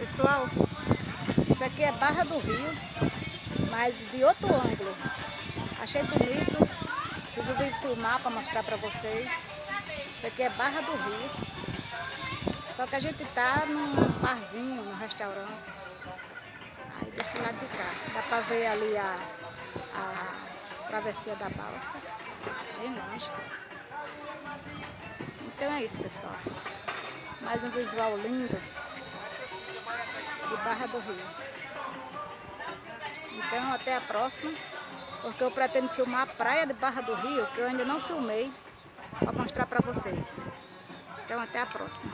Pessoal, isso aqui é Barra do Rio, mas de outro ângulo. Achei bonito, resolvi filmar para mostrar para vocês. Isso aqui é Barra do Rio. Só que a gente tá num barzinho, num restaurante. Aí desse lado de cá. Dá para ver ali a, a travessia da balsa. Bem longe. Então é isso, pessoal. Mais um visual lindo Barra do Rio. Então até a próxima, porque eu pretendo filmar a praia de Barra do Rio, que eu ainda não filmei, para mostrar para vocês. Então até a próxima.